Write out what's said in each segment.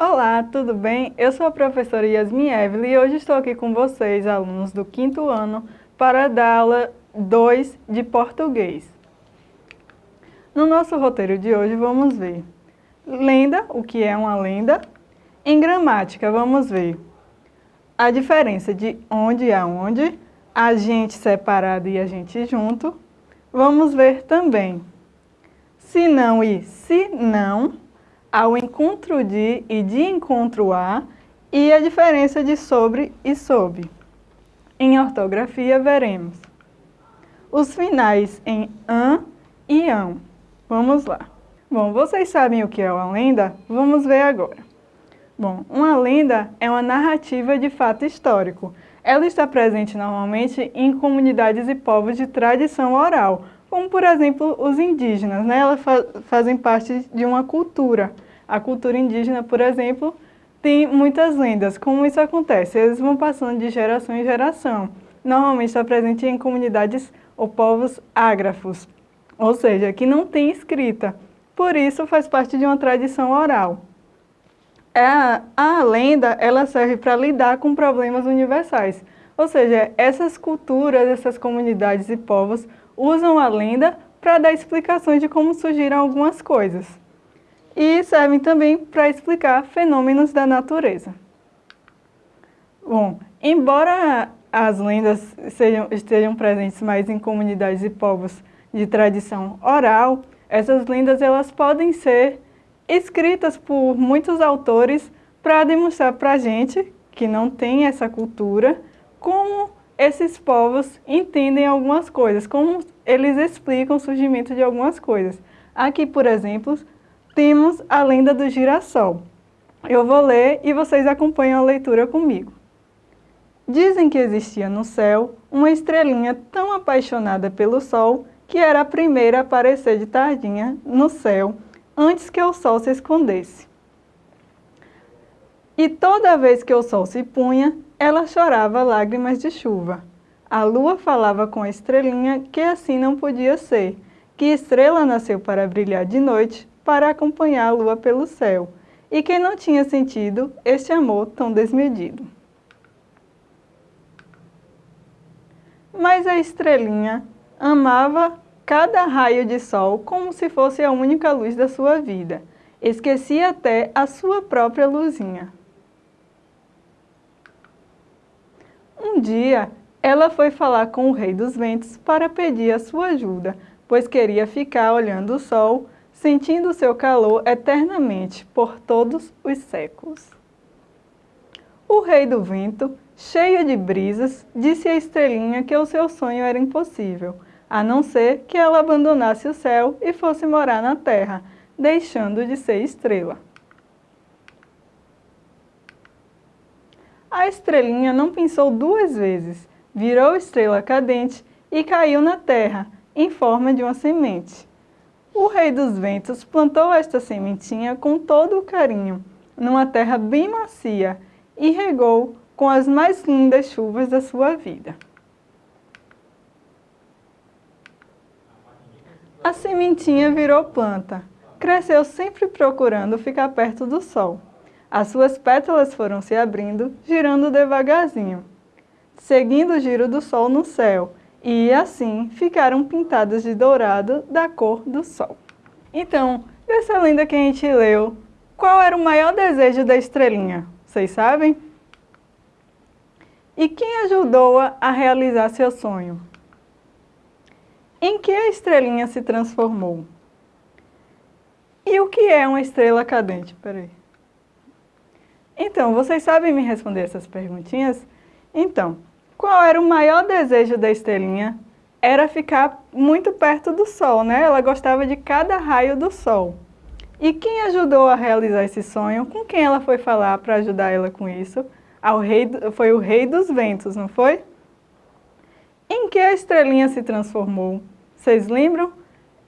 Olá, tudo bem? Eu sou a professora Yasmin Evelyn e hoje estou aqui com vocês, alunos do quinto ano, para dar aula 2 de português. No nosso roteiro de hoje vamos ver lenda, o que é uma lenda. Em gramática vamos ver a diferença de onde e aonde, agente separado e agente junto. Vamos ver também se não e se não, ao encontro de e de encontro a, e a diferença de sobre e sob. Em ortografia veremos os finais em an e ão. Vamos lá. Bom, vocês sabem o que é uma lenda? Vamos ver agora. Bom, uma lenda é uma narrativa de fato histórico. Ela está presente normalmente em comunidades e povos de tradição oral, como por exemplo os indígenas, né? elas fa fazem parte de uma cultura. A cultura indígena, por exemplo, tem muitas lendas. Como isso acontece? Eles vão passando de geração em geração. Normalmente está presente em comunidades ou povos ágrafos, ou seja, que não tem escrita. Por isso faz parte de uma tradição oral. É a, a lenda ela serve para lidar com problemas universais. Ou seja, essas culturas, essas comunidades e povos usam a lenda para dar explicações de como surgiram algumas coisas. E servem também para explicar fenômenos da natureza. Bom, embora as lendas sejam, estejam presentes mais em comunidades e povos de tradição oral, essas lendas elas podem ser escritas por muitos autores para demonstrar para a gente, que não tem essa cultura, como esses povos entendem algumas coisas, como eles explicam o surgimento de algumas coisas. Aqui, por exemplo, temos a lenda do girassol. Eu vou ler e vocês acompanham a leitura comigo. Dizem que existia no céu uma estrelinha tão apaixonada pelo sol que era a primeira a aparecer de tardinha no céu antes que o sol se escondesse. E toda vez que o sol se punha, ela chorava lágrimas de chuva. A lua falava com a estrelinha que assim não podia ser, que estrela nasceu para brilhar de noite, para acompanhar a lua pelo céu, e que não tinha sentido este amor tão desmedido. Mas a estrelinha amava cada raio de sol como se fosse a única luz da sua vida. Esquecia até a sua própria luzinha. Um dia, ela foi falar com o rei dos ventos para pedir a sua ajuda, pois queria ficar olhando o sol, sentindo seu calor eternamente por todos os séculos. O rei do vento, cheio de brisas, disse à estrelinha que o seu sonho era impossível, a não ser que ela abandonasse o céu e fosse morar na terra, deixando de ser estrela. A estrelinha não pensou duas vezes, virou estrela cadente e caiu na terra, em forma de uma semente. O rei dos ventos plantou esta sementinha com todo o carinho, numa terra bem macia, e regou com as mais lindas chuvas da sua vida. A sementinha virou planta, cresceu sempre procurando ficar perto do sol. As suas pétalas foram se abrindo, girando devagarzinho, seguindo o giro do sol no céu, e assim ficaram pintadas de dourado da cor do sol. Então, dessa lenda que a gente leu, qual era o maior desejo da estrelinha? Vocês sabem? E quem ajudou-a a realizar seu sonho? Em que a estrelinha se transformou? E o que é uma estrela cadente? Peraí. Então, vocês sabem me responder essas perguntinhas? Então, qual era o maior desejo da estrelinha? Era ficar muito perto do Sol, né? Ela gostava de cada raio do Sol. E quem ajudou a realizar esse sonho? Com quem ela foi falar para ajudar ela com isso? Ao rei, foi o rei dos ventos, não foi? Em que a estrelinha se transformou? Vocês lembram?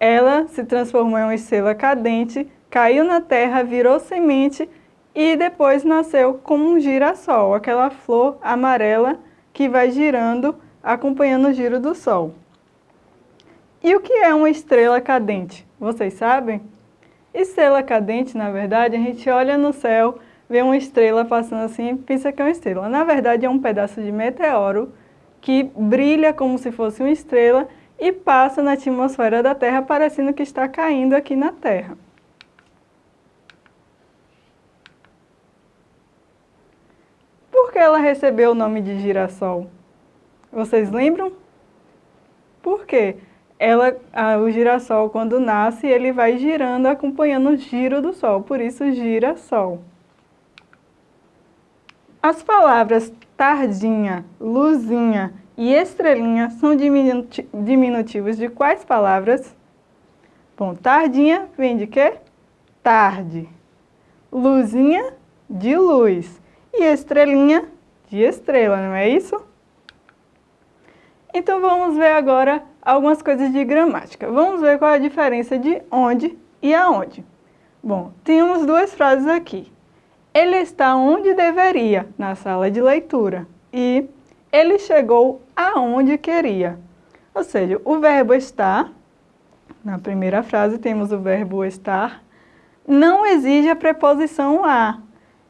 Ela se transformou em uma estrela cadente, caiu na terra, virou semente e depois nasceu como um girassol, aquela flor amarela que vai girando, acompanhando o giro do Sol. E o que é uma estrela cadente? Vocês sabem? Estrela cadente, na verdade, a gente olha no céu, vê uma estrela passando assim e pensa que é uma estrela. Na verdade, é um pedaço de meteoro que brilha como se fosse uma estrela e passa na atmosfera da Terra, parecendo que está caindo aqui na Terra. Por que ela recebeu o nome de girassol? Vocês lembram? Por quê? Ela, a, o girassol, quando nasce, ele vai girando, acompanhando o giro do Sol, por isso girassol. As palavras tardinha, luzinha e estrelinha são diminutivos de quais palavras? Bom, tardinha vem de quê? Tarde. Luzinha, de luz. E estrelinha, de estrela, não é isso? Então vamos ver agora algumas coisas de gramática. Vamos ver qual é a diferença de onde e aonde. Bom, temos duas frases aqui. Ele está onde deveria, na sala de leitura. E ele chegou aonde queria. Ou seja, o verbo estar, na primeira frase temos o verbo estar, não exige a preposição a.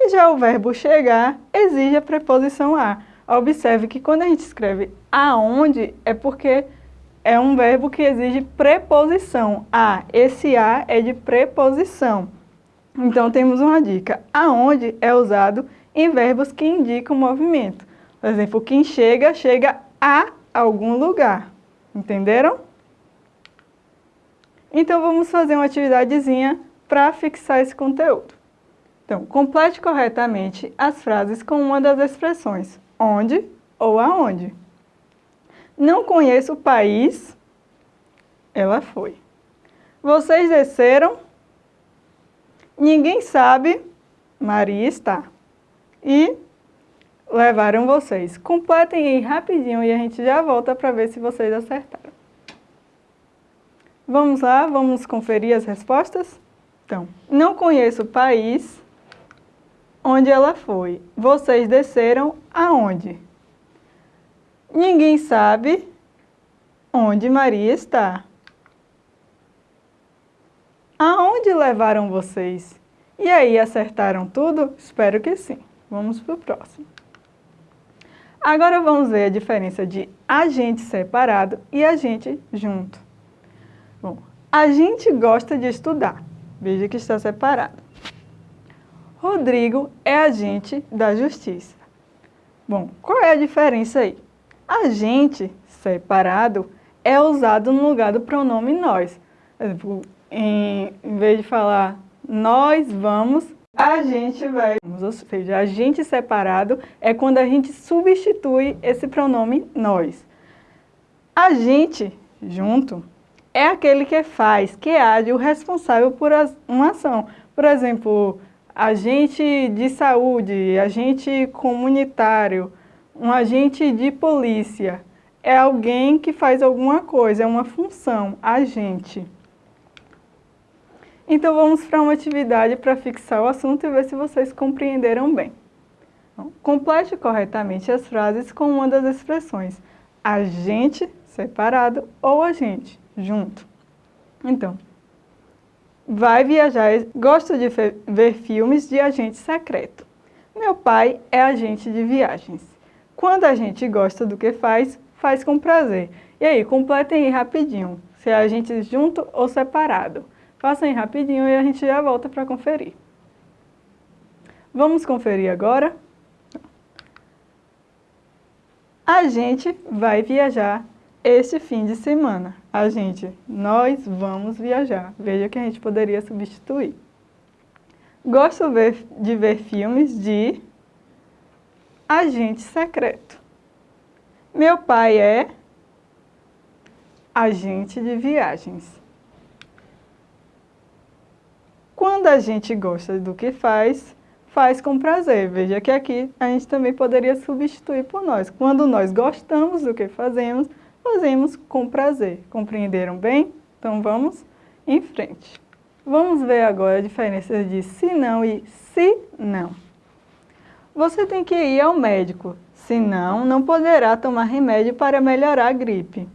E já o verbo chegar exige a preposição a. Observe que quando a gente escreve aonde, é porque é um verbo que exige preposição. A, esse a é de preposição. Então temos uma dica. Aonde é usado em verbos que indicam movimento. Por exemplo, quem chega, chega a algum lugar. Entenderam? Então vamos fazer uma atividadezinha para fixar esse conteúdo. Então, complete corretamente as frases com uma das expressões onde ou aonde. Não conheço o país, ela foi. Vocês desceram, ninguém sabe, Maria está. E levaram vocês. Completem aí rapidinho e a gente já volta para ver se vocês acertaram. Vamos lá, vamos conferir as respostas? Então, não conheço o país onde ela foi. Vocês desceram aonde? Ninguém sabe onde Maria está. Aonde levaram vocês? E aí, acertaram tudo? Espero que sim. Vamos para o próximo. Agora vamos ver a diferença de agente separado e agente junto. Bom, a gente gosta de estudar. Veja que está separado. Rodrigo é agente da justiça. Bom, qual é a diferença aí? Agente separado é usado no lugar do pronome nós. Em, vez de falar nós vamos, a gente vai. Ou seja, agente separado é quando a gente substitui esse pronome nós. Agente junto é aquele que faz, que age, o responsável por uma ação. Por exemplo, agente de saúde, agente comunitário, um agente de polícia. É alguém que faz alguma coisa, é uma função, agente. Então vamos para uma atividade para fixar o assunto e ver se vocês compreenderam bem. Então, complete corretamente as frases com uma das expressões agente separado ou agente junto. Então, vai viajar, gosta de ver filmes de agente secreto. Meu pai é agente de viagens. Quando a gente gosta do que faz, faz com prazer. E aí, completem aí rapidinho, se é agente junto ou separado. Façam aí rapidinho e a gente já volta para conferir. Vamos conferir agora? A gente vai viajar este fim de semana, a gente, nós vamos viajar. Veja que a gente poderia substituir. Gosto ver, de ver filmes de agente secreto. Meu pai é agente de viagens. Quando a gente gosta do que faz, faz com prazer. Veja que aqui a gente também poderia substituir por nós. Quando nós gostamos do que fazemos, fazemos com prazer. Compreenderam bem? Então vamos em frente. Vamos ver agora a diferença de se não e se não. Você tem que ir ao médico, senão não poderá tomar remédio para melhorar a gripe.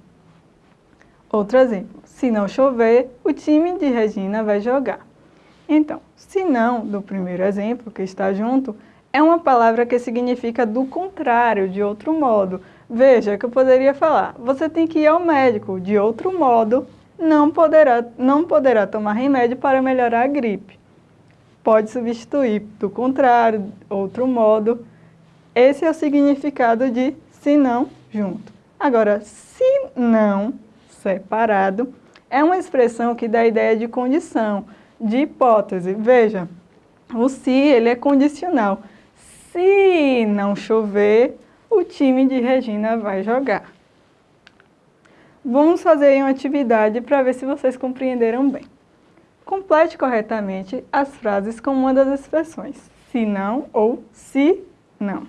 Outro exemplo, se não chover, o time de Regina vai jogar. Então, se não, do primeiro exemplo, que está junto, é uma palavra que significa do contrário, de outro modo. Veja que eu poderia falar, você tem que ir ao médico, de outro modo, não poderá, não poderá tomar remédio para melhorar a gripe. Pode substituir, do contrário, outro modo. Esse é o significado de se não, junto. Agora, se não, separado, é uma expressão que dá a ideia de condição, de hipótese. Veja, o se ele é condicional. Se não chover, o time de Regina vai jogar. Vamos fazer uma atividade para ver se vocês compreenderam bem. Complete corretamente as frases com uma das expressões, se não ou se não.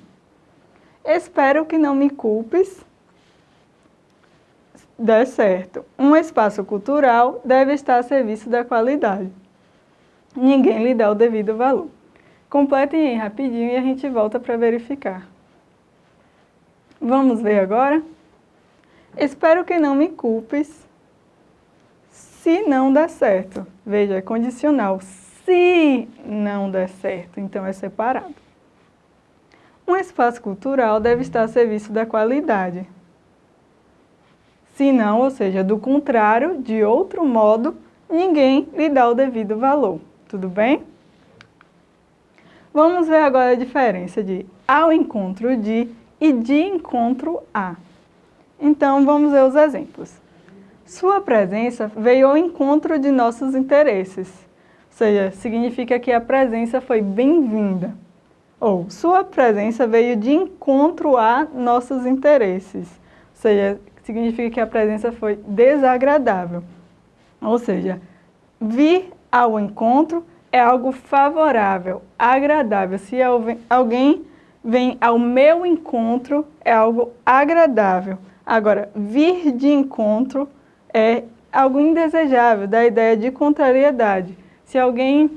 Espero que não me culpes. Dê certo. Um espaço cultural deve estar a serviço da qualidade. Ninguém lhe dá o devido valor. Completem aí rapidinho e a gente volta para verificar. Vamos ver agora? Espero que não me culpes se não der certo. Veja, é condicional. Se não der certo, então é separado. Um espaço cultural deve estar a serviço da qualidade. Se não, ou seja, do contrário, de outro modo, ninguém lhe dá o devido valor. Tudo bem? Vamos ver agora a diferença de ao encontro de e de encontro a. Então, vamos ver os exemplos. Sua presença veio ao encontro de nossos interesses, ou seja, significa que a presença foi bem-vinda. Ou, sua presença veio de encontro a nossos interesses, ou seja, significa que a presença foi desagradável. Ou seja, vir ao encontro é algo favorável, agradável. Se alguém vem ao meu encontro, é algo agradável. Agora, vir de encontro é algo indesejável, da ideia de contrariedade. Se alguém,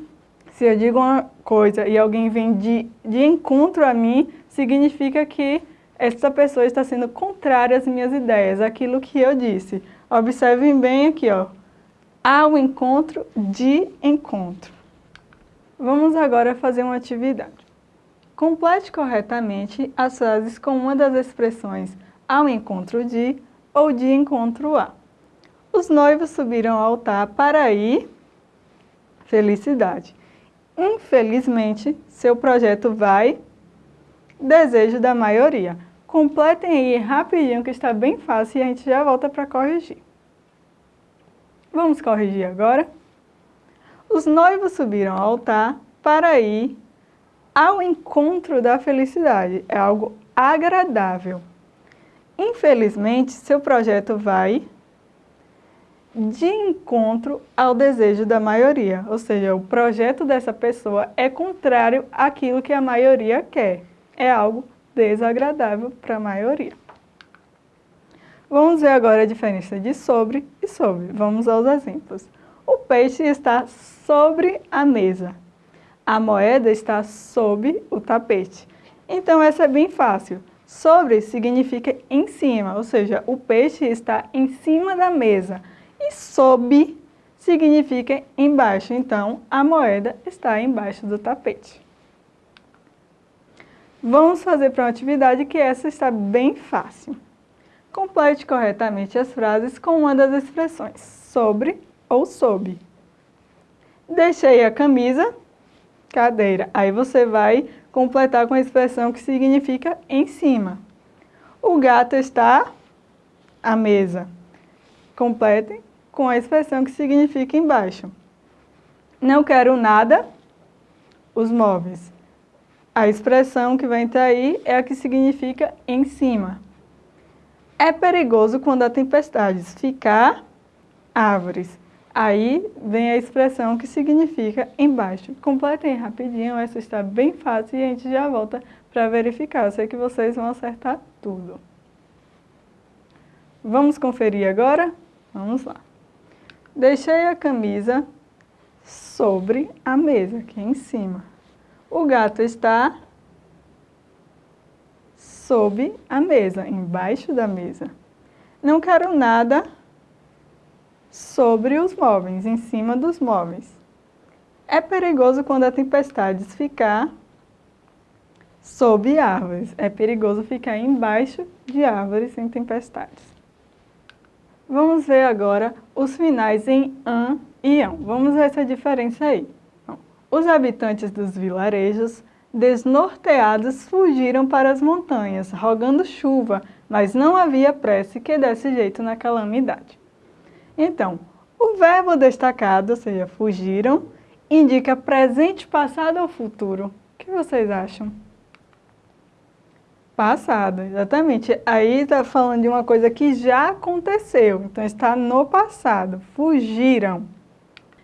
se eu digo uma coisa e alguém vem de, de encontro a mim, significa que essa pessoa está sendo contrária às minhas ideias, aquilo que eu disse. Observem bem aqui, ó. Ao encontro, de encontro. Vamos agora fazer uma atividade. Complete corretamente as frases com uma das expressões ao encontro de ou de encontro a. Os noivos subiram ao altar para ir felicidade. Infelizmente, seu projeto vai desejo da maioria. Completem aí rapidinho que está bem fácil e a gente já volta para corrigir. Vamos corrigir agora? Os noivos subiram ao altar para ir ao encontro da felicidade. É algo agradável. Infelizmente, seu projeto vai de encontro ao desejo da maioria, ou seja, o projeto dessa pessoa é contrário àquilo que a maioria quer. É algo desagradável para a maioria. Vamos ver agora a diferença de sobre e sobre. Vamos aos exemplos. O peixe está sobre a mesa. A moeda está sob o tapete. Então, essa é bem fácil. Sobre significa em cima, ou seja, o peixe está em cima da mesa. E sob significa embaixo, então a moeda está embaixo do tapete. Vamos fazer para uma atividade que essa está bem fácil. Complete corretamente as frases com uma das expressões sobre ou sob. Deixei a camisa, cadeira. Aí você vai completar com a expressão que significa em cima. O gato está à mesa. Completem com a expressão que significa embaixo. Não quero nada, os móveis. A expressão que vem estar aí é a que significa em cima. É perigoso quando há tempestades, ficar árvores. Aí vem a expressão que significa embaixo. Completem rapidinho, essa está bem fácil e a gente já volta para verificar. Eu sei que vocês vão acertar tudo. Vamos conferir agora? Vamos lá. Deixei a camisa sobre a mesa, aqui em cima. O gato está sob a mesa, embaixo da mesa. Não quero nada sobre os móveis, em cima dos móveis. É perigoso quando a tempestade ficar sob árvores. É perigoso ficar embaixo de árvores em tempestades. Vamos ver agora os finais em an e ão. Vamos ver essa diferença aí. Os habitantes dos vilarejos, desnorteados, fugiram para as montanhas, rogando chuva, mas não havia prece que desse jeito na calamidade. Então, o verbo destacado, ou seja, fugiram, indica presente, passado ou futuro. O que vocês acham? Passado, exatamente. Aí está falando de uma coisa que já aconteceu, então está no passado. Fugiram.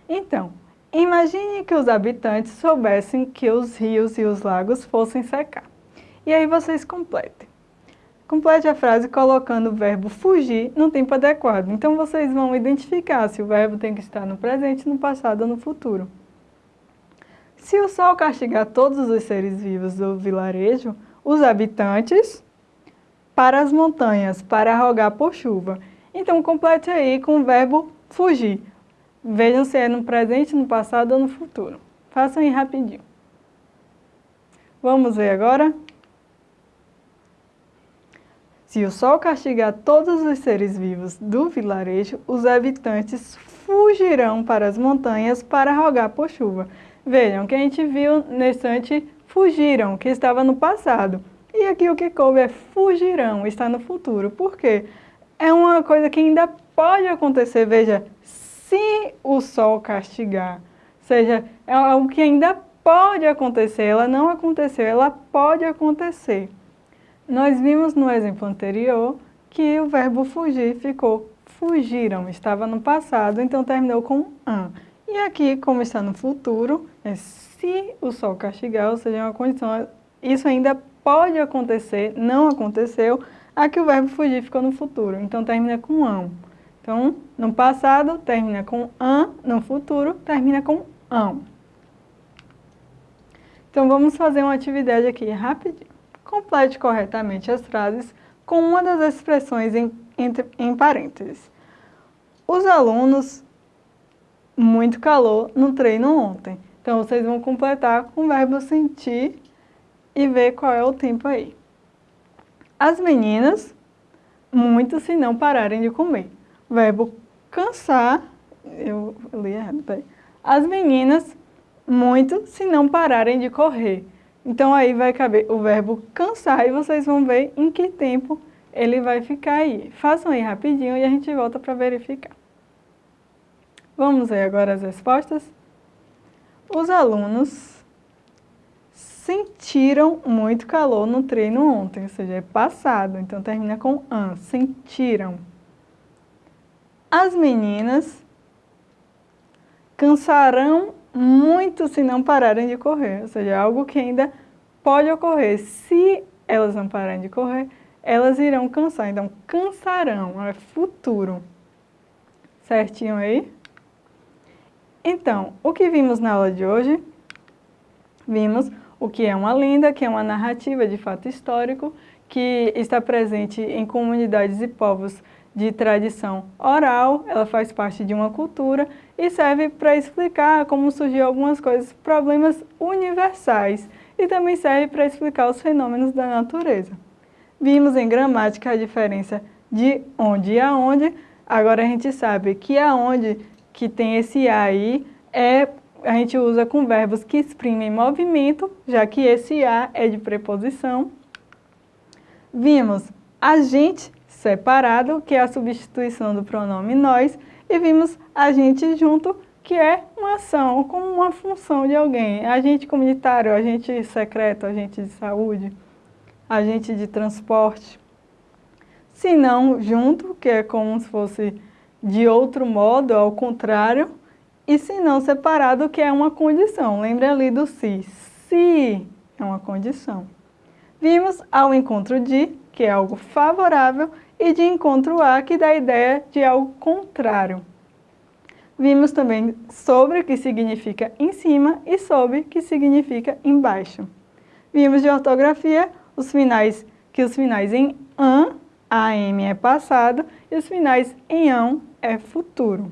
Então, imagine que os habitantes soubessem que os rios e os lagos fossem secar. E aí vocês completem. Complete a frase colocando o verbo fugir no tempo adequado. Então vocês vão identificar se o verbo tem que estar no presente, no passado ou no futuro. Se o sol castigar todos os seres vivos do vilarejo, os habitantes para as montanhas, para rogar por chuva. Então, complete aí com o verbo fugir. Vejam se é no presente, no passado ou no futuro. Façam aí rapidinho. Vamos ver agora? Se o sol castigar todos os seres vivos do vilarejo, os habitantes fugirão para as montanhas para rogar por chuva. Vejam que a gente viu nesse instante fugiram, que estava no passado. E aqui o que coube é fugirão, está no futuro. Por quê? É uma coisa que ainda pode acontecer, veja, se o sol castigar. Ou seja, é algo que ainda pode acontecer, ela não aconteceu, ela pode acontecer. Nós vimos no exemplo anterior que o verbo fugir ficou fugiram, estava no passado, então terminou com an. E aqui, como está no futuro, é se o sol castigar, ou seja, é uma condição, isso ainda pode acontecer, não aconteceu, aqui o verbo fugir ficou no futuro, então termina com ão. Então, no passado termina com an, no futuro termina com ão. Então, vamos fazer uma atividade aqui rapidinho. Complete corretamente as frases com uma das expressões em, entre, em parênteses. Os alunos, muito calor no treino ontem. Então, vocês vão completar com o verbo sentir e ver qual é o tempo aí. As meninas, muito se não pararem de comer. Verbo cansar, eu li errado, peraí. As meninas, muito se não pararem de correr. Então, aí vai caber o verbo cansar e vocês vão ver em que tempo ele vai ficar aí. Façam aí rapidinho e a gente volta para verificar. Vamos ver agora as respostas? Os alunos sentiram muito calor no treino ontem, ou seja, é passado, então termina com an, sentiram. As meninas cansarão muito se não pararem de correr, ou seja, é algo que ainda pode ocorrer. Se elas não pararem de correr, elas irão cansar, então cansarão, é futuro. Certinho aí? Então, o que vimos na aula de hoje? Vimos o que é uma lenda, que é uma narrativa de fato histórico, que está presente em comunidades e povos de tradição oral, ela faz parte de uma cultura e serve para explicar como surgiu algumas coisas, problemas universais, e também serve para explicar os fenômenos da natureza. Vimos em gramática a diferença de onde e aonde, agora a gente sabe que aonde que tem esse A aí, é, a gente usa com verbos que exprimem movimento, já que esse A é de preposição. Vimos a gente separado, que é a substituição do pronome nós, e vimos a gente junto, que é uma ação, como uma função de alguém. Agente comunitário, agente secreto, agente de saúde, agente de transporte. Se não junto, que é como se fosse de outro modo, ao contrário, e se não separado, que é uma condição. Lembre ali do se. Se é uma condição. Vimos ao encontro de, que é algo favorável, e de encontro a, que dá a ideia de algo contrário. Vimos também sobre, que significa em cima, e sob, que significa embaixo. Vimos de ortografia os finais, que os finais em an, AM é passado, e os finais em ão é futuro.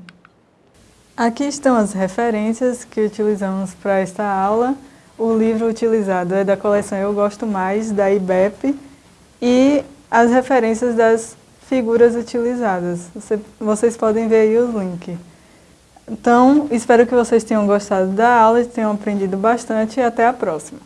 Aqui estão as referências que utilizamos para esta aula. O livro utilizado é da coleção Eu Gosto Mais, da IBEP, e as referências das figuras utilizadas. Você, vocês podem ver aí os links. Então, espero que vocês tenham gostado da aula, tenham aprendido bastante e até a próxima.